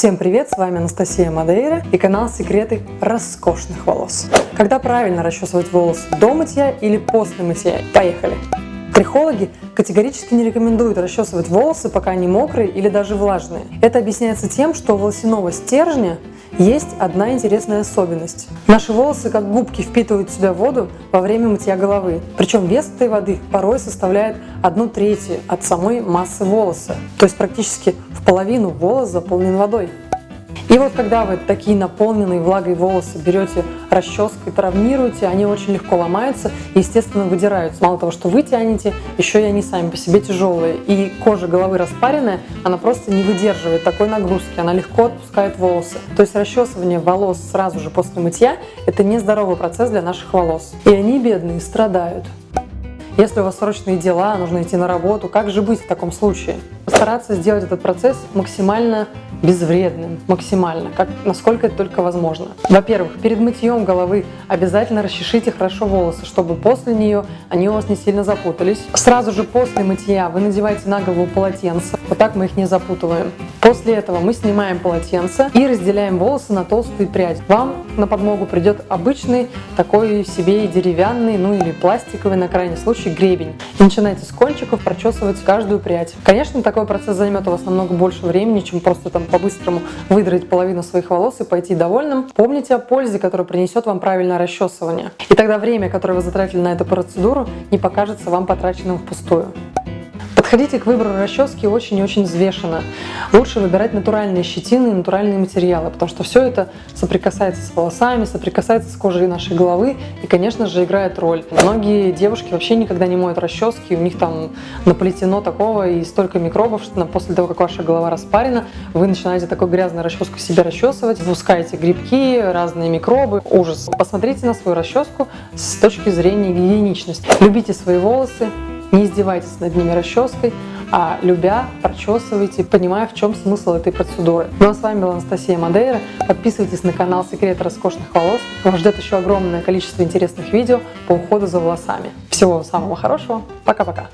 Всем привет, с вами Анастасия Мадейра и канал Секреты роскошных волос. Когда правильно расчесывать волосы, до мытья или после мытья? Поехали! Трихологи категорически не рекомендуют расчесывать волосы, пока они мокрые или даже влажные. Это объясняется тем, что у волосяного стержня есть одна интересная особенность. Наши волосы, как губки, впитывают в себя воду во время мытья головы. Причем вес этой воды порой составляет одну третью от самой массы волоса. То есть практически в половину волос заполнен водой. И вот когда вы такие наполненные влагой волосы берете расческой, травмируете, они очень легко ломаются и, естественно, выдираются. Мало того, что вы тянете, еще и они сами по себе тяжелые. И кожа головы распаренная, она просто не выдерживает такой нагрузки, она легко отпускает волосы. То есть расчесывание волос сразу же после мытья – это нездоровый процесс для наших волос. И они, бедные, страдают. Если у вас срочные дела, нужно идти на работу, как же быть в таком случае? Постараться сделать этот процесс максимально безвредным, максимально, как, насколько это только возможно. Во-первых, перед мытьем головы обязательно расчешите хорошо волосы, чтобы после нее они у вас не сильно запутались. Сразу же после мытья вы надеваете на голову полотенце, вот так мы их не запутываем. После этого мы снимаем полотенце и разделяем волосы на толстые пряди. Вам на подмогу придет обычный такой себе деревянный, ну или пластиковый на крайний случай гребень. И начинайте с кончиков прочесывать каждую прядь. Конечно, такой процесс займет у вас намного больше времени, чем просто там по-быстрому выдрать половину своих волос и пойти довольным. Помните о пользе, которую принесет вам правильное расчесывание. И тогда время, которое вы затратили на эту процедуру, не покажется вам потраченным впустую. Подходите к выбору расчески очень и очень взвешенно. Лучше выбирать натуральные щетины и натуральные материалы, потому что все это соприкасается с волосами, соприкасается с кожей нашей головы и, конечно же, играет роль. Многие девушки вообще никогда не моют расчески, у них там наплетено такого и столько микробов, что после того, как ваша голова распарена, вы начинаете такой грязной расческой себе расчесывать, выпускаете грибки, разные микробы. Ужас. Посмотрите на свою расческу с точки зрения гигиеничности. Любите свои волосы, не издевайтесь над ними расческой, а любя, прочесывайте, понимая, в чем смысл этой процедуры. Ну а с вами была Анастасия Мадейра. Подписывайтесь на канал Секрет роскошных волос. Вас ждет еще огромное количество интересных видео по уходу за волосами. Всего самого хорошего. Пока-пока.